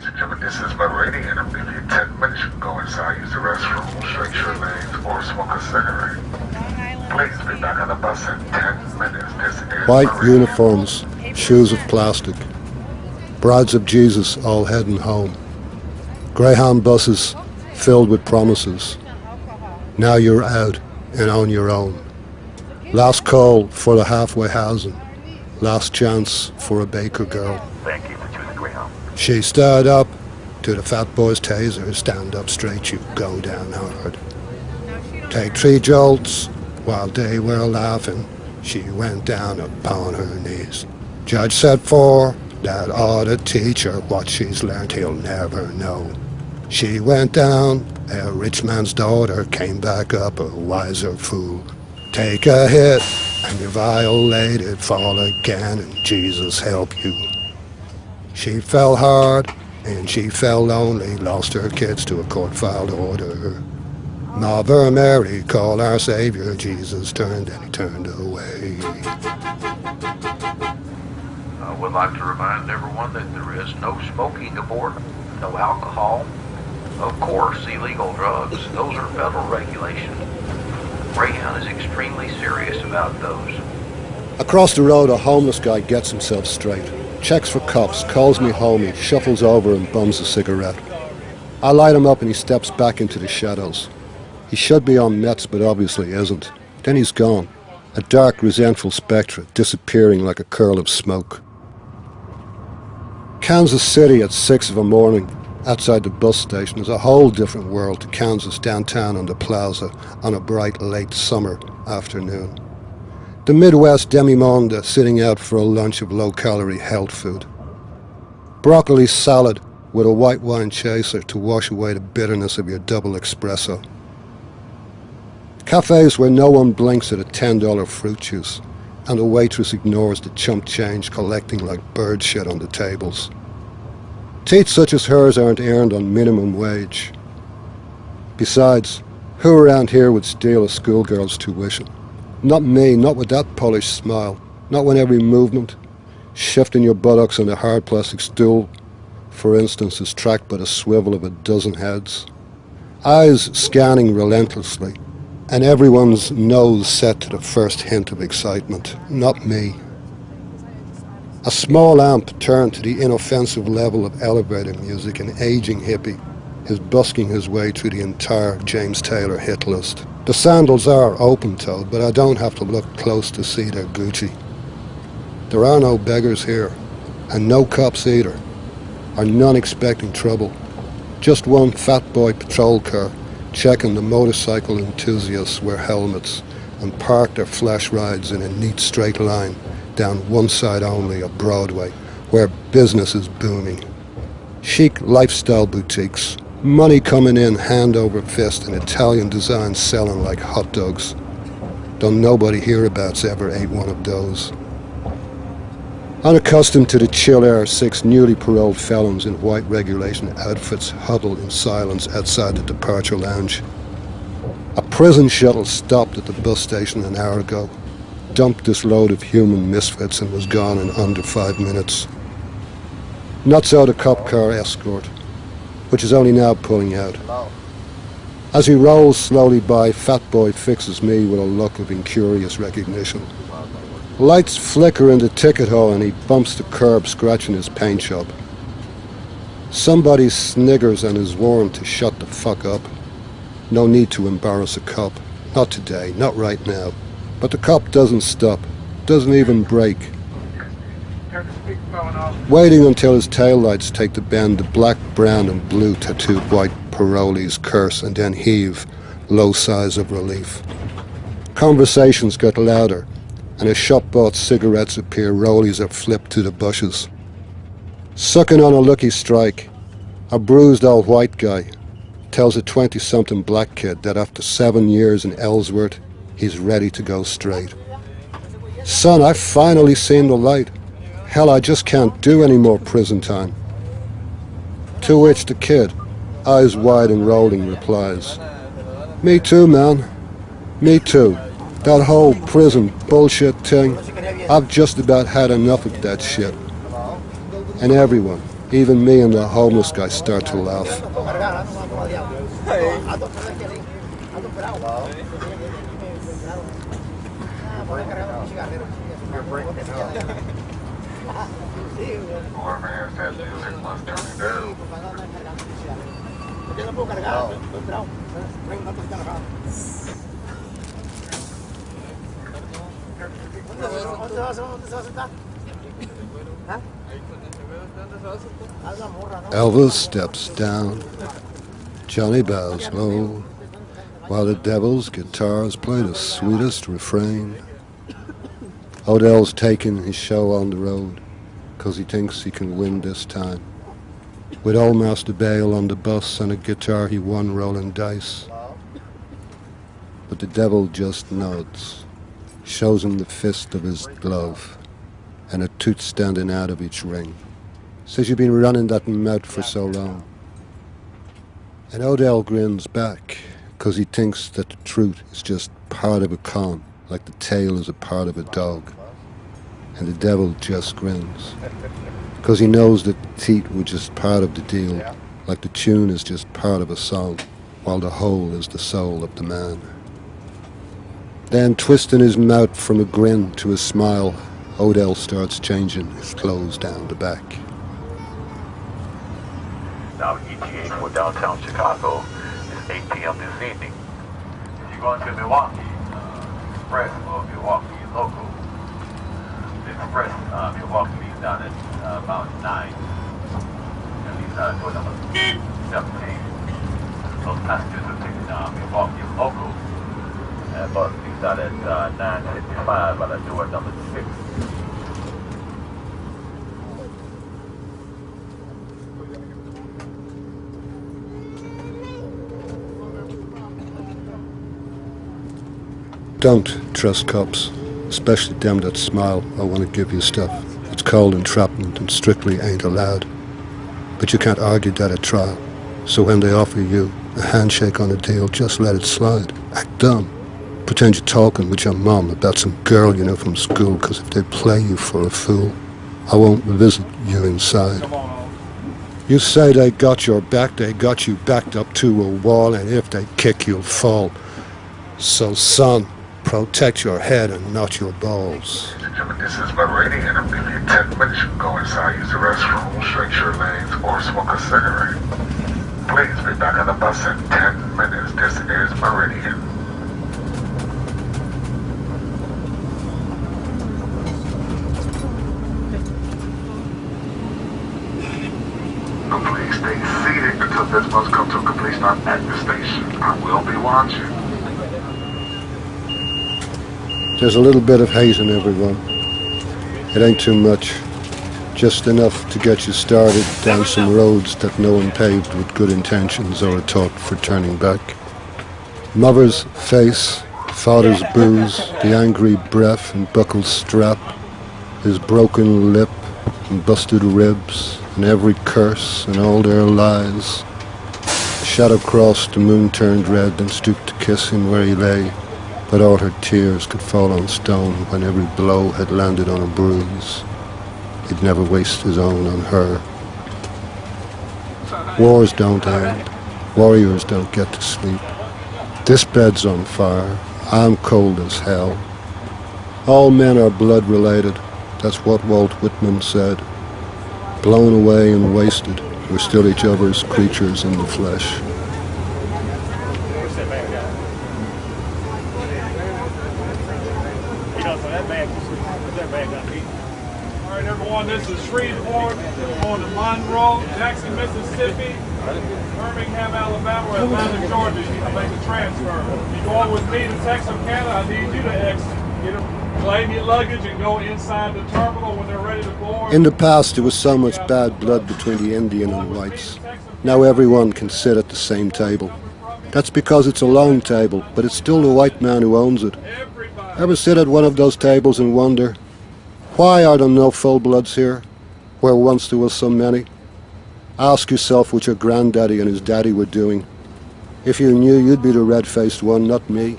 ladies and gentlemen, this is Meridian. I'm giving you 10 minutes. You can go inside, use the restroom, stretch your legs, or smoke a cigarette. Please be back on the bus in 10 minutes. This is White Meridian. uniforms, shoes of plastic. Brides of Jesus all heading home. Greyhound buses filled with promises. Now you're out and on your own. Last call for the halfway housing. Last chance for a baker girl. Thank you for choosing Greyhound. She stood up to the fat boy's taser. Stand up straight, you go down hard. Take three jolts while they were laughing. She went down upon her knees. Judge said four, that ought to teach her what she's learned he'll never know. She went down, a rich man's daughter came back up a wiser fool. Take a hit, and you violated, fall again, and Jesus help you. She fell hard, and she fell lonely, lost her kids to a court-filed order. Mother Mary called our Savior, Jesus turned and he turned away. I would like to remind everyone that there is no smoking aboard, no alcohol, of course, illegal drugs. Those are federal regulations. Greyhound is extremely serious about those. Across the road, a homeless guy gets himself straight, checks for cops, calls me homie, shuffles over and bums a cigarette. I light him up and he steps back into the shadows. He should be on meds, but obviously isn't. Then he's gone. A dark, resentful spectre, disappearing like a curl of smoke. Kansas City at six of a morning, outside the bus station, is a whole different world to Kansas downtown on the plaza on a bright late summer afternoon. The Midwest demi-monde sitting out for a lunch of low-calorie health food. Broccoli salad with a white wine chaser to wash away the bitterness of your double espresso. Cafes where no one blinks at a $10 fruit juice and the waitress ignores the chump change collecting like bird shit on the tables. Teats such as hers aren't earned on minimum wage. Besides, who around here would steal a schoolgirl's tuition? Not me, not with that polished smile, not when every movement, shifting your buttocks on a hard plastic stool, for instance, is tracked by the swivel of a dozen heads. Eyes scanning relentlessly, and everyone's nose set to the first hint of excitement. Not me. A small amp turned to the inoffensive level of elevator music, an aging hippie is busking his way through the entire James Taylor hit list. The sandals are open-toed, but I don't have to look close to see they're Gucci. There are no beggars here, and no cops either, or none expecting trouble. Just one fat boy patrol car checking the motorcycle enthusiasts wear helmets and park their flash rides in a neat straight line down one side only of Broadway, where business is booming. Chic lifestyle boutiques, money coming in hand over fist, and Italian designs selling like hot dogs. Though nobody hereabouts ever ate one of those. Unaccustomed to the chill air, six newly paroled felons in white regulation outfits huddled in silence outside the departure lounge. A prison shuttle stopped at the bus station an hour ago, dumped this load of human misfits and was gone in under five minutes. Not so the cop car escort, which is only now pulling out. As he rolls slowly by, Fat Boy fixes me with a look of incurious recognition. Lights flicker in the ticket hole and he bumps the curb, scratching his paint job. Somebody sniggers and is warned to shut the fuck up. No need to embarrass a cop. Not today, not right now. But the cop doesn't stop, doesn't even brake. Waiting until his taillights take the bend, the black, brown and blue tattooed white parolees curse and then heave, low sighs of relief. Conversations get louder, and as shop-bought cigarettes appear, rollies are flipped to the bushes. Sucking on a lucky strike, a bruised old white guy tells a 20-something black kid that after seven years in Ellsworth, he's ready to go straight. Son, I've finally seen the light. Hell, I just can't do any more prison time. To which the kid, eyes wide and rolling, replies, Me too, man. Me too. That whole prison bullshit thing, I've just about had enough of that shit. And everyone, Even me and the homeless guy start to laugh. Elvis steps down. Johnny bows low, while the devil's guitars play the sweetest refrain. Odell's taking his show on the road, 'cause he thinks he can win this time. With old Master Bale on the bus and a guitar he won rolling dice. But the devil just nods, shows him the fist of his glove, and a tooth standing out of each ring. Says you've been running that mouth for so long. And Odell grins back, 'cause he thinks that the truth is just part of a con, like the tail is a part of a dog. And the devil just grins, 'cause he knows that the teeth were just part of the deal, like the tune is just part of a song, while the whole is the soul of the man. Then, twisting his mouth from a grin to a smile, Odell starts changing his clothes down the back. Now, ETA for downtown Chicago is 8 p.m. this evening. If you're going to Milwaukee, uh, Express or Milwaukee local, Express uh, Milwaukee leaves down at uh, about 9. And down at door number 17. Those passengers are taking uh, Milwaukee local. And bus leaves out at uh, 9.55 by the door number 6. Don't trust cops, especially them that smile or want to give you stuff. It's cold entrapment and strictly ain't allowed. But you can't argue that at trial. So when they offer you a handshake on a deal, just let it slide. Act dumb. Pretend you're talking with your mom about some girl you know from school, because if they play you for a fool, I won't visit you inside. You say they got your back, they got you backed up to a wall, and if they kick, you'll fall. So, son, protect your head and not your balls. And this is Meridian. I'm giving you 10 minutes. Go inside, use the restroom, straight your lanes, or smoke a cigarette. Please be back on the bus in 10 minutes. This is Meridian. Please stay seated until this bus comes to a complete stop at the station. I will be watching. There's a little bit of hate in everyone. It ain't too much. Just enough to get you started down some roads that no one paved with good intentions or a thought for turning back. Mother's face, father's booze, the angry breath and buckled strap, his broken lip and busted ribs, and every curse and all their lies. The shadow crossed, the moon turned red and stooped to kiss him where he lay but all her tears could fall on stone when every blow had landed on a bruise. He'd never waste his own on her. Wars don't end. Warriors don't get to sleep. This bed's on fire. I'm cold as hell. All men are blood related. That's what Walt Whitman said. Blown away and wasted, we're still each other's creatures in the flesh. All right, everyone, this is Shreveport on the Monroe, Jackson, Mississippi, Birmingham, Alabama, or Atlanta, Georgia. You to make a transfer. You going with me to Texarkana, I need you to exit. Get a, claim your luggage and go inside the terminal when they're ready to board. In the past, there was so much bad blood between the Indian and whites. Now everyone can sit at the same table. That's because it's a long table, but it's still the white man who owns it. Ever sit at one of those tables and wonder, why are there no full-bloods here, where once there were so many? Ask yourself what your granddaddy and his daddy were doing. If you knew, you'd be the red-faced one, not me,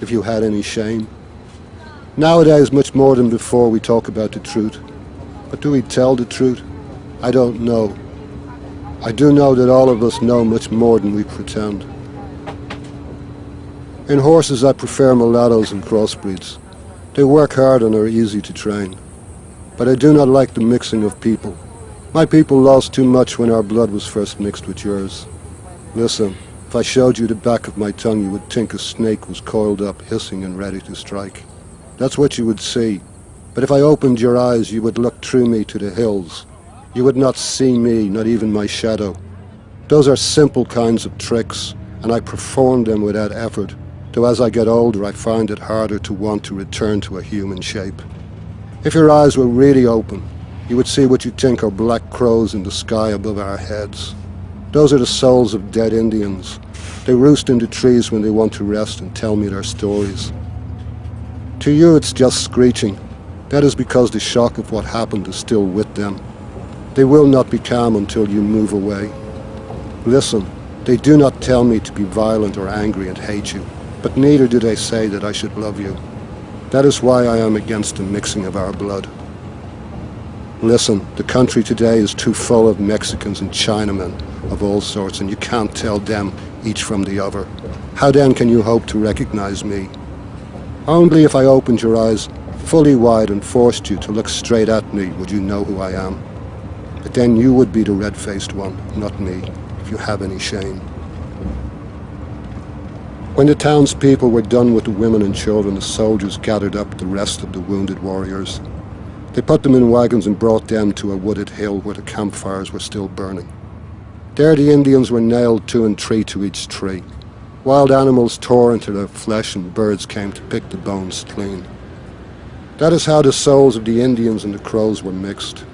if you had any shame. Nowadays, much more than before, we talk about the truth. But do we tell the truth? I don't know. I do know that all of us know much more than we pretend. In horses, I prefer mulattoes and crossbreeds. They work hard and are easy to train. But I do not like the mixing of people. My people lost too much when our blood was first mixed with yours. Listen, if I showed you the back of my tongue, you would think a snake was coiled up, hissing and ready to strike. That's what you would see. But if I opened your eyes, you would look through me to the hills. You would not see me, not even my shadow. Those are simple kinds of tricks, and I perform them without effort, though as I get older I find it harder to want to return to a human shape. If your eyes were really open, you would see what you think are black crows in the sky above our heads. Those are the souls of dead Indians. They roost in the trees when they want to rest and tell me their stories. To you it's just screeching. That is because the shock of what happened is still with them. They will not be calm until you move away. Listen, they do not tell me to be violent or angry and hate you, but neither do they say that I should love you. That is why I am against the mixing of our blood. Listen, the country today is too full of Mexicans and Chinamen of all sorts, and you can't tell them each from the other. How then can you hope to recognize me? Only if I opened your eyes fully wide and forced you to look straight at me would you know who I am. But then you would be the red-faced one, not me, if you have any shame. When the townspeople were done with the women and children, the soldiers gathered up the rest of the wounded warriors. They put them in wagons and brought them to a wooded hill where the campfires were still burning. There the Indians were nailed two and three to each tree. Wild animals tore into their flesh and birds came to pick the bones clean. That is how the souls of the Indians and the Crows were mixed.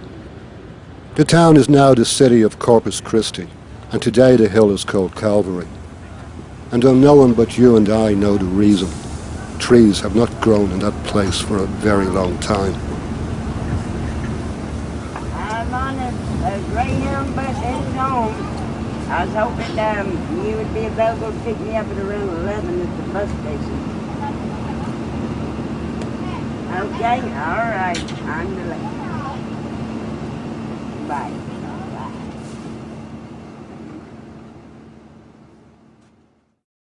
The town is now the city of Corpus Christi, and today the hill is called Calvary. And though no one but you and I know the reason, trees have not grown in that place for a very long time. I'm on a, a Greyhound bus heading home. I was hoping um, you would be available to pick me up at around 11 at the bus station. Okay, all right. I'm delayed. Bye.